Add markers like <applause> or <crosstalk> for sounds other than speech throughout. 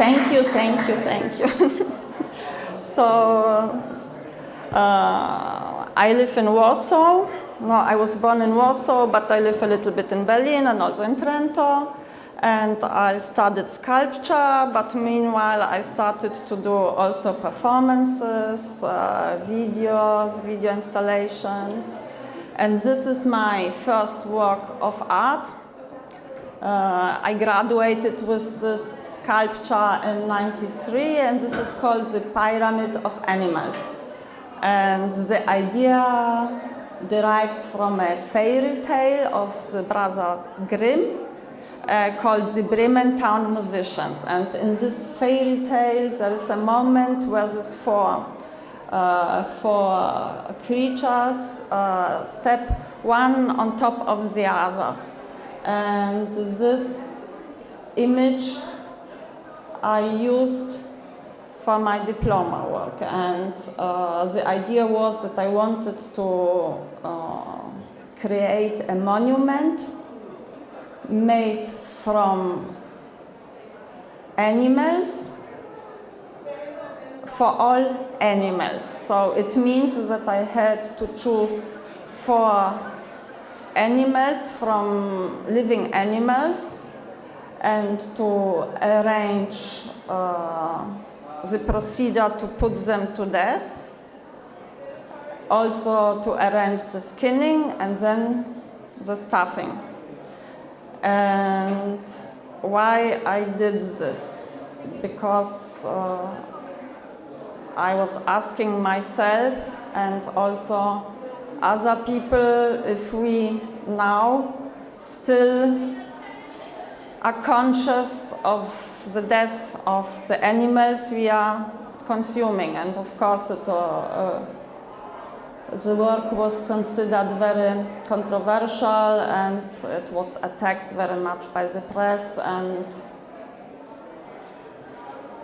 Thank you, thank you, thank you. <laughs> so, uh, I live in Warsaw. No, I was born in Warsaw, but I live a little bit in Berlin and also in Trento. And I studied sculpture, but meanwhile I started to do also performances, uh, videos, video installations. And this is my first work of art. Uh, I graduated with this sculpture in 93 and this is called the Pyramid of Animals. And the idea derived from a fairy tale of the brother Grimm uh, called the Bremen Town Musicians. And in this fairy tale there is a moment where these four, uh, four creatures uh, step one on top of the others. And this image I used for my diploma work. And uh, the idea was that I wanted to uh, create a monument made from animals for all animals. So it means that I had to choose four animals from living animals and to arrange uh, the procedure to put them to death, also to arrange the skinning and then the stuffing. And why I did this? Because uh, I was asking myself and also other people if we now still are conscious of the death of the animals we are consuming. And of course, it, uh, uh, the work was considered very controversial and it was attacked very much by the press and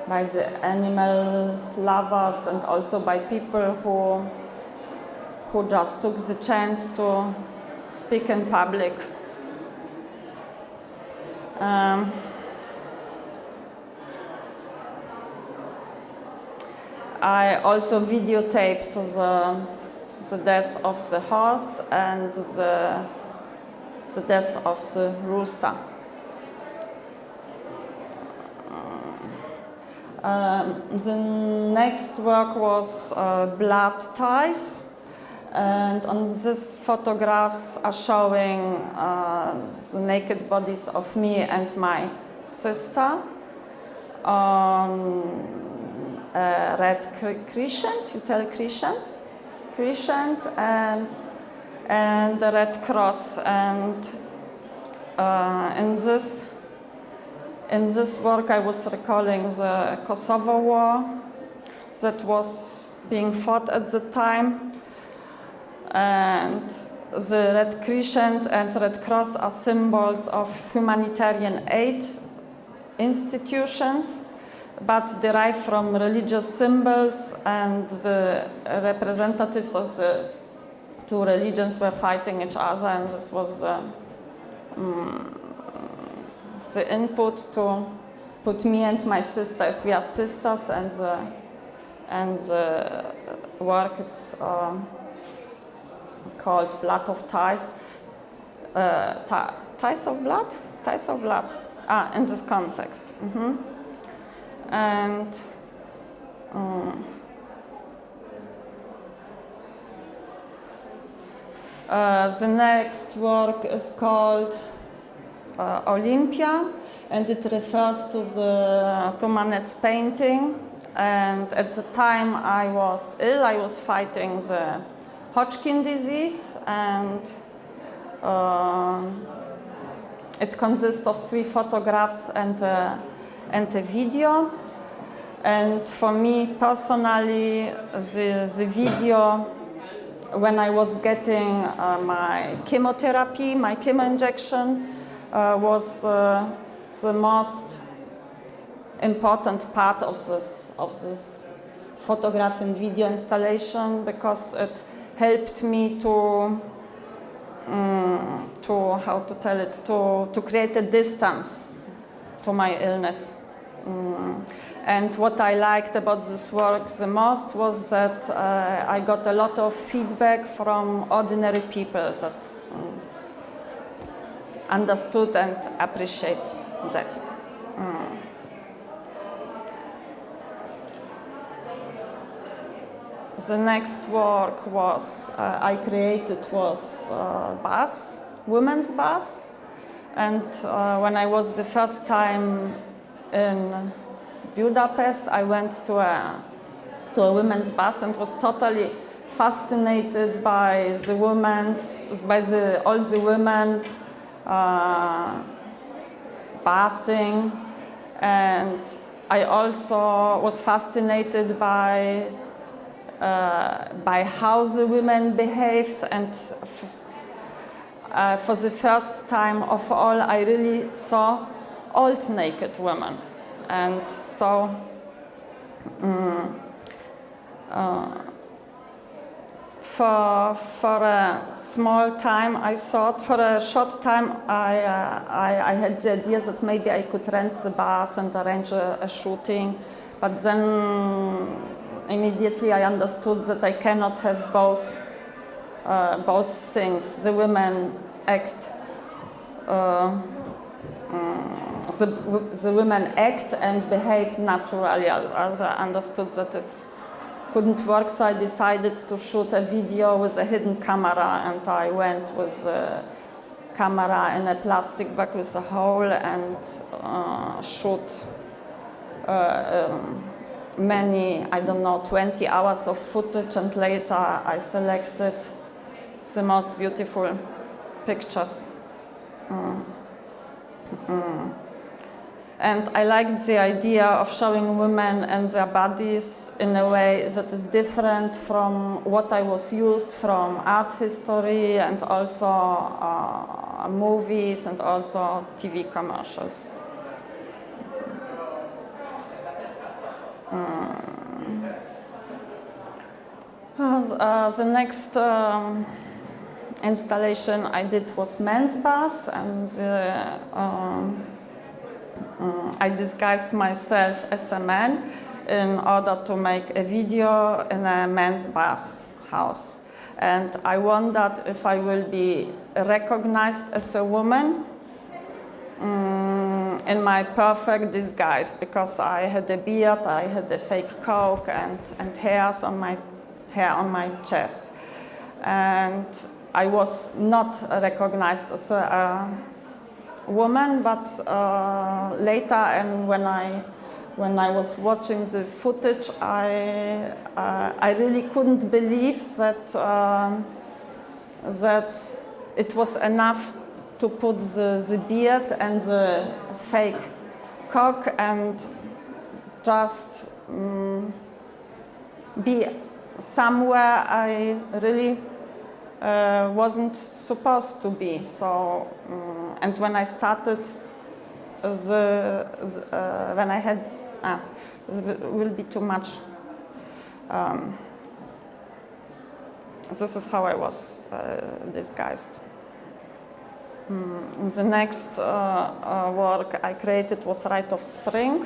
by the animals lovers and also by people who, who just took the chance to speak in public. Um, I also videotaped the, the death of the horse and the, the death of the rooster. Um, the next work was uh, blood ties and on these photographs are showing uh, the naked bodies of me and my sister. Um, red crescent, you tell crescent, crescent and, and the Red Cross. And uh, in, this, in this work I was recalling the Kosovo War that was being fought at the time. And the Red Crescent and Red Cross are symbols of humanitarian aid institutions but derived from religious symbols and the representatives of the two religions were fighting each other and this was uh, um, the input to put me and my sisters, we are sisters and the, and the work is uh, called Blood of Ties, uh, Ties of Blood? Ties of Blood, ah, in this context. Mm -hmm and um, uh, the next work is called uh, Olympia and it refers to the to Manet's painting and at the time I was ill, I was fighting the Hodgkin disease and uh, it consists of three photographs and and a video. And for me personally, the, the video, when I was getting uh, my chemotherapy, my chemo injection, uh, was uh, the most important part of this, of this photograph and video installation because it helped me to, um, to how to tell it, to, to create a distance to my illness. Mm. And what I liked about this work the most was that uh, I got a lot of feedback from ordinary people that um, understood and appreciate that. The next work was uh, I created was uh, bus, women's bus, and uh, when I was the first time in Budapest, I went to a to a women's bus and was totally fascinated by the women's by the all the women uh, passing, and I also was fascinated by by how the women behaved. And uh, for the first time of all I really saw old naked women. And so um, uh, for, for a small time I thought, for a short time I, uh, I, I, had the idea that maybe I could rent the bus and arrange a, a shooting. But then immediately I understood that I cannot have both, uh, both things. The women act, uh, um, the, the women act and behave naturally. As I understood that it couldn't work, so I decided to shoot a video with a hidden camera, and I went with a camera in a plastic bag with a hole and uh, shoot. Uh, um, many, I don't know, 20 hours of footage and later I selected the most beautiful pictures. Mm. Mm. And I liked the idea of showing women and their bodies in a way that is different from what I was used from art history and also uh, movies and also TV commercials. Uh, the next um, installation I did was men's bath and the, um, um, I disguised myself as a man in order to make a video in a men's bath house. And I wondered if I will be recognized as a woman um, in my perfect disguise because I had a beard, I had a fake coke and, and hairs on my hair on my chest. And I was not recognized as a, a woman, but uh, later and when I when I was watching the footage, I uh, I really couldn't believe that uh, that it was enough to put the, the beard and the fake cock and just um, be somewhere I really uh, wasn't supposed to be. So, um, and when I started, the, the uh, when I had, ah, will be too much. Um, this is how I was uh, disguised. Mm, the next uh, uh, work I created was Rite of Spring.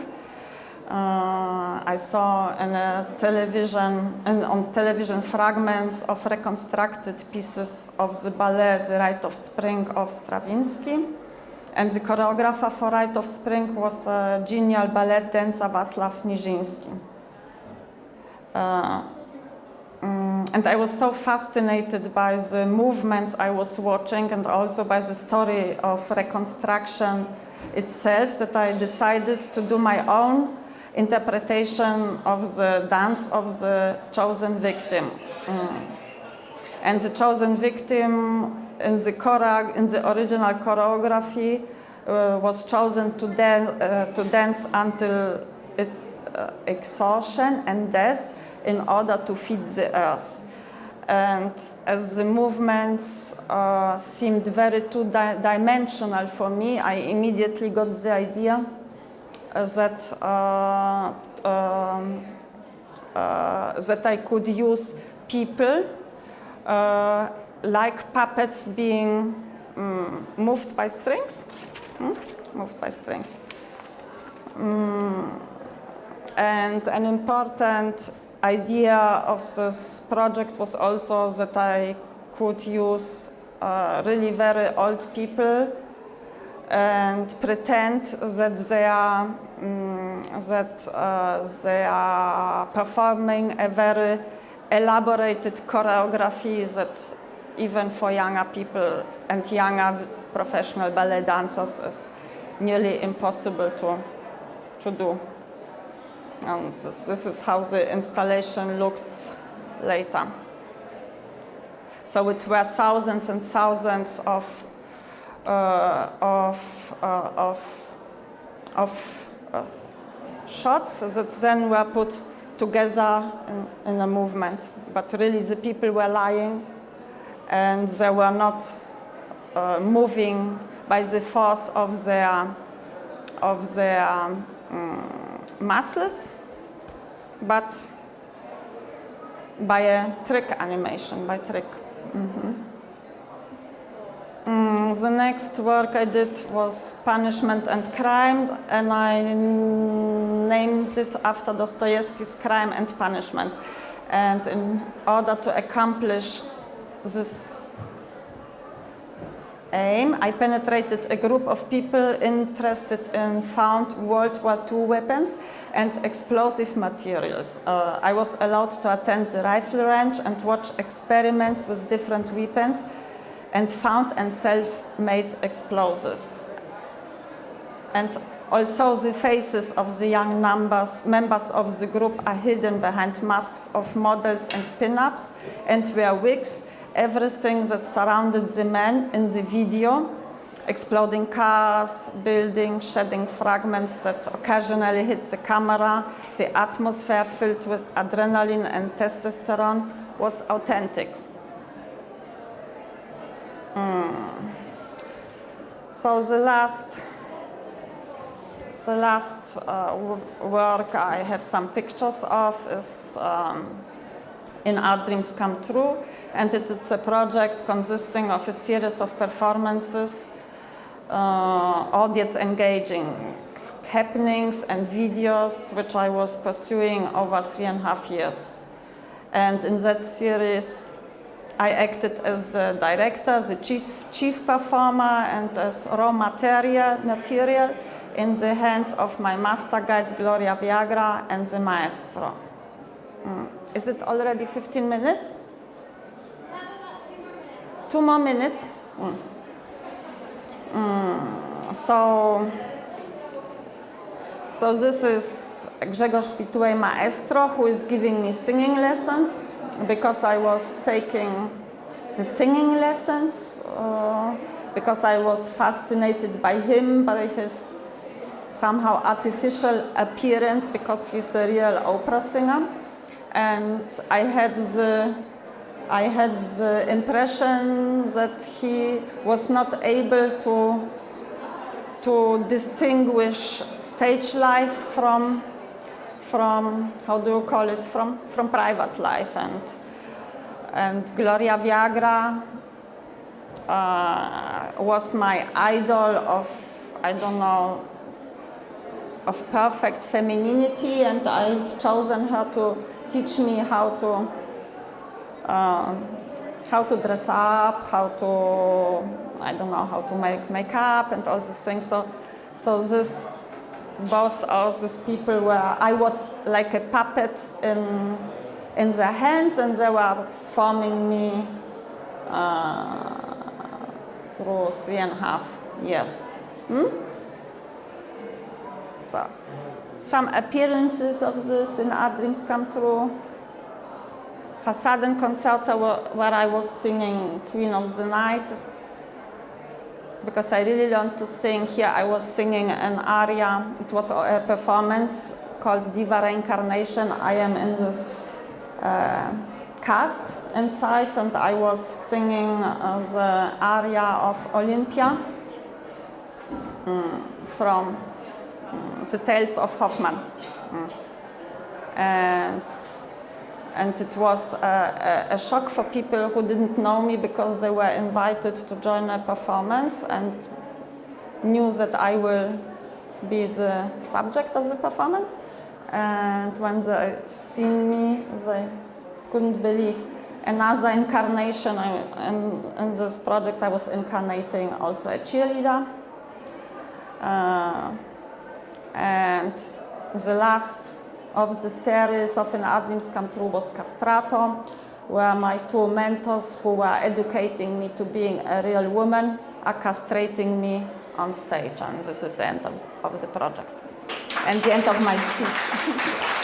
Uh, I saw in television, in, on television fragments of reconstructed pieces of the ballet The Rite of Spring of Stravinsky. And the choreographer for Rite of Spring was a genial ballet dancer Wacław Nijiński. Um, and I was so fascinated by the movements I was watching and also by the story of reconstruction itself that I decided to do my own interpretation of the dance of the chosen victim. Um, and the chosen victim in the, in the original choreography uh, was chosen to, dan uh, to dance until its uh, exhaustion and death in order to feed the earth. And as the movements uh, seemed very two-dimensional for me, I immediately got the idea uh, that, uh, um, uh, that I could use people uh, like puppets being um, moved by strings, hmm? moved by strings. And an important idea of this project was also that I could use uh, really very old people and pretend that they are um, that uh, they are performing a very elaborated choreography that even for younger people and younger professional ballet dancers is nearly impossible to, to do. And this, is how the installation looked later. So it were thousands and thousands of uh, of uh, of of uh, shots that then were put together in, in, a movement. But really, the people were lying, and they were not uh, moving by the force of their of their um, muscles, but by a trick animation, by trick. Mm -hmm. mm, the next work I did was Punishment and Crime, and I named it after Dostoevsky's Crime and Punishment. And in order to accomplish this aim, I penetrated a group of people interested in found World War II weapons and explosive materials. Uh, I was allowed to attend the rifle range and watch experiments with different weapons and found and self-made explosives. And also the faces of the young numbers, members of the group are hidden behind masks of models and pin-ups and wear wigs, everything that surrounded the men in the video exploding cars, buildings, shedding fragments that occasionally hit the camera, the atmosphere filled with adrenaline and testosterone was authentic. Mm. So the last, the last uh, work I have some pictures of is um, in Art Dreams Come True, and it's a project consisting of a series of performances uh, audience engaging happenings and videos which I was pursuing over three and a half years. And in that series, I acted as the director, the chief, chief performer, and as raw material, material in the hands of my master guides, Gloria Viagra and the maestro. Is it already 15 minutes? Two more minutes. Mm. Mm, so, so this is Grzegorz Pitułej Maestro who is giving me singing lessons because I was taking the singing lessons uh, because I was fascinated by him, by his somehow artificial appearance because he's a real opera singer and I had the I had the impression that he was not able to, to distinguish stage life from, from, how do you call it, from, from private life. And, and Gloria Viagra uh, was my idol of, I don't know, of perfect femininity and I've chosen her to teach me how to uh, how to dress up, how to, I don't know, how to make makeup and all these things. So, so this, both of these people were, I was like a puppet in, in their hands and they were forming me uh, through three and a half years. Hmm? So, some appearances of this in Art Dreams Come True. Fassaden Concerto where I was singing Queen of the Night because I really learned to sing. Here I was singing an aria. It was a performance called Diva Reincarnation. I am in this uh, cast inside and I was singing uh, the aria of Olympia mm, from the Tales of Hoffmann. Mm. And and it was a, a, a, shock for people who didn't know me because they were invited to join a performance and knew that I will be the subject of the performance. And when they seen me, they couldn't believe another incarnation. In, in this project, I was incarnating also a cheerleader. Uh, and the last of the series of Art Dreams Come True was Castrato, where my two mentors who were educating me to being a real woman are castrating me on stage. And this is the end of, of the project and the end of my speech. <laughs>